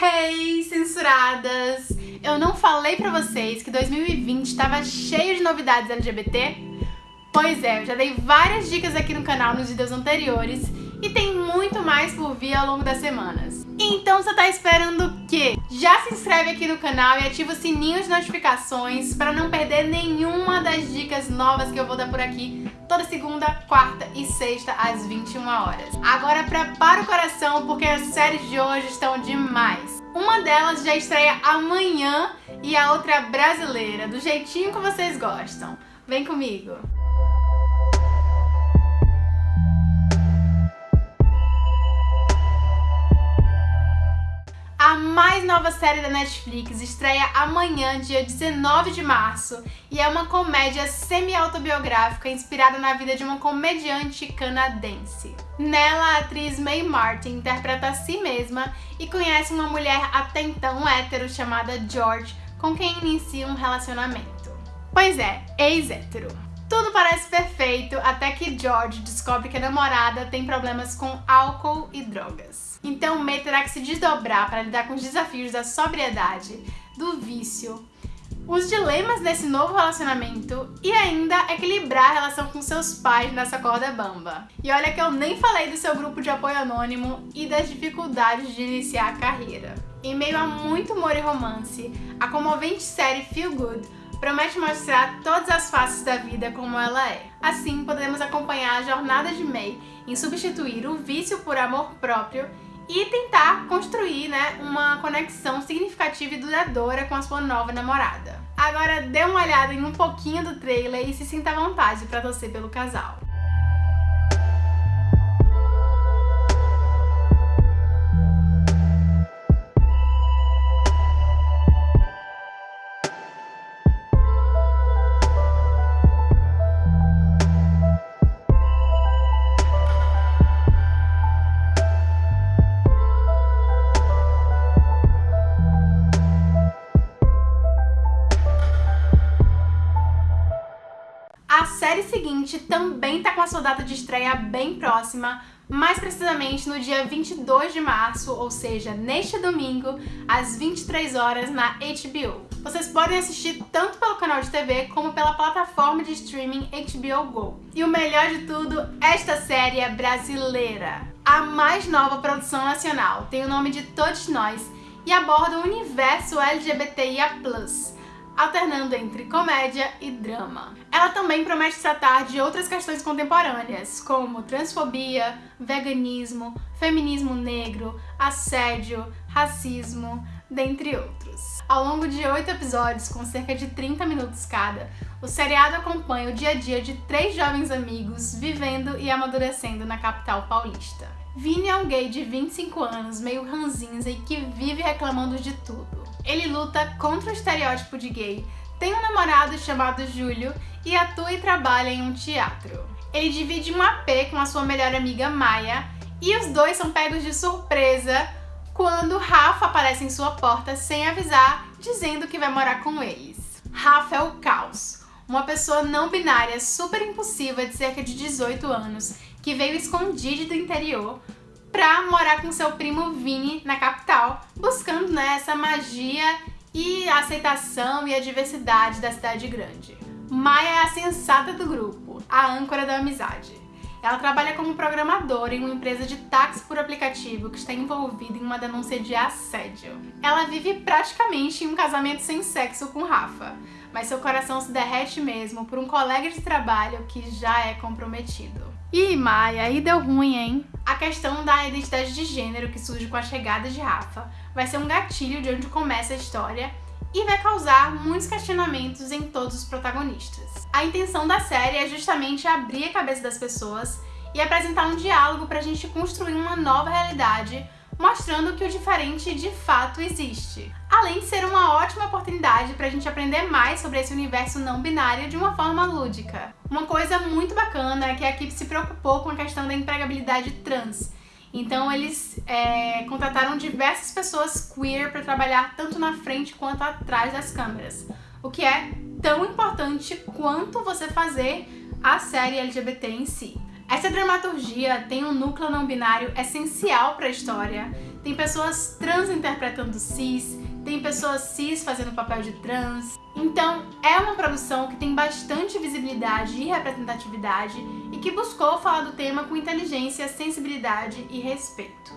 Hey, censuradas! Eu não falei pra vocês que 2020 estava cheio de novidades LGBT? Pois é, eu já dei várias dicas aqui no canal nos vídeos anteriores e tem muito mais por vir ao longo das semanas. Então você tá esperando o quê? Já se inscreve aqui no canal e ativa o sininho de notificações para não perder nenhuma das dicas novas que eu vou dar por aqui toda segunda, quarta e sexta às 21 horas. Agora prepara o coração porque as séries de hoje estão demais. Uma delas já estreia amanhã e a outra é brasileira, do jeitinho que vocês gostam. Vem comigo! Mais nova série da Netflix estreia amanhã, dia 19 de março, e é uma comédia semi-autobiográfica inspirada na vida de uma comediante canadense. Nela, a atriz Mae Martin interpreta a si mesma e conhece uma mulher até então hétero chamada George, com quem inicia um relacionamento. Pois é, ex-hétero. Tudo parece perfeito até que George descobre que a namorada tem problemas com álcool e drogas. Então May terá que se desdobrar para lidar com os desafios da sobriedade, do vício, os dilemas desse novo relacionamento e ainda equilibrar a relação com seus pais nessa corda bamba. E olha que eu nem falei do seu grupo de apoio anônimo e das dificuldades de iniciar a carreira. Em meio a muito humor e romance, a comovente série Feel Good promete mostrar todas as faces da vida como ela é. Assim, podemos acompanhar a jornada de May em substituir o vício por amor próprio e tentar construir né, uma conexão significativa e duradoura com a sua nova namorada. Agora dê uma olhada em um pouquinho do trailer e se sinta à vontade para torcer pelo casal. A série seguinte também tá com a sua data de estreia bem próxima, mais precisamente no dia 22 de março, ou seja, neste domingo, às 23 horas na HBO. Vocês podem assistir tanto pelo canal de TV como pela plataforma de streaming HBO Go. E o melhor de tudo, esta série é brasileira. A mais nova produção nacional, tem o nome de Todos Nós e aborda o universo LGBTIA+ alternando entre comédia e drama. Ela também promete tratar de outras questões contemporâneas, como transfobia, veganismo, feminismo negro, assédio, racismo, dentre outros. Ao longo de oito episódios, com cerca de 30 minutos cada, o seriado acompanha o dia a dia de três jovens amigos vivendo e amadurecendo na capital paulista. Vini é um gay de 25 anos, meio ranzinza e que vive reclamando de tudo. Ele luta contra o estereótipo de gay, tem um namorado chamado Júlio e atua e trabalha em um teatro. Ele divide um AP com a sua melhor amiga Maia e os dois são pegos de surpresa quando Rafa aparece em sua porta sem avisar, dizendo que vai morar com eles. Rafa é o caos, uma pessoa não binária super impulsiva de cerca de 18 anos que veio escondido do interior pra morar com seu primo Vini na capital, né, essa magia e a aceitação e a diversidade da cidade grande. Maia é a sensata do grupo, a âncora da amizade. Ela trabalha como programadora em uma empresa de táxi por aplicativo que está envolvida em uma denúncia de assédio. Ela vive praticamente em um casamento sem sexo com Rafa, mas seu coração se derrete mesmo por um colega de trabalho que já é comprometido. Ih, Maia, aí deu ruim, hein? A questão da identidade de gênero que surge com a chegada de Rafa vai ser um gatilho de onde começa a história e vai causar muitos questionamentos em todos os protagonistas. A intenção da série é justamente abrir a cabeça das pessoas e apresentar um diálogo para a gente construir uma nova realidade, mostrando que o diferente de fato existe. Além de ser uma ótima oportunidade para a gente aprender mais sobre esse universo não binário de uma forma lúdica. Uma coisa muito bacana é que a equipe se preocupou com a questão da empregabilidade trans, então eles é, contrataram diversas pessoas queer para trabalhar tanto na frente quanto atrás das câmeras, o que é tão importante quanto você fazer a série LGBT em si. Essa dramaturgia tem um núcleo não binário essencial para a história, tem pessoas trans interpretando cis, tem pessoas cis fazendo papel de trans. Então, é uma produção que tem bastante visibilidade e representatividade e que buscou falar do tema com inteligência, sensibilidade e respeito.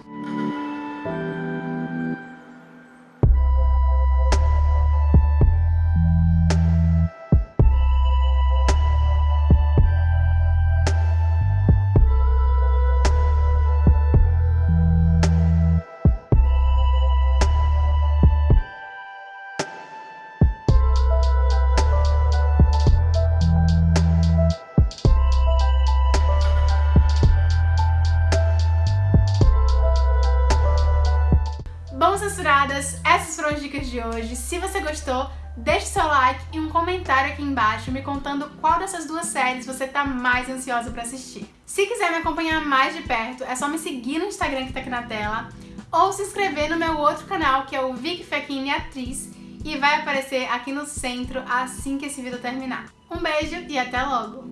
Censuradas, essas foram as dicas de hoje. Se você gostou, deixe seu like e um comentário aqui embaixo me contando qual dessas duas séries você tá mais ansiosa pra assistir. Se quiser me acompanhar mais de perto, é só me seguir no Instagram que tá aqui na tela ou se inscrever no meu outro canal, que é o Vic Fechini Atriz, e vai aparecer aqui no centro assim que esse vídeo terminar. Um beijo e até logo!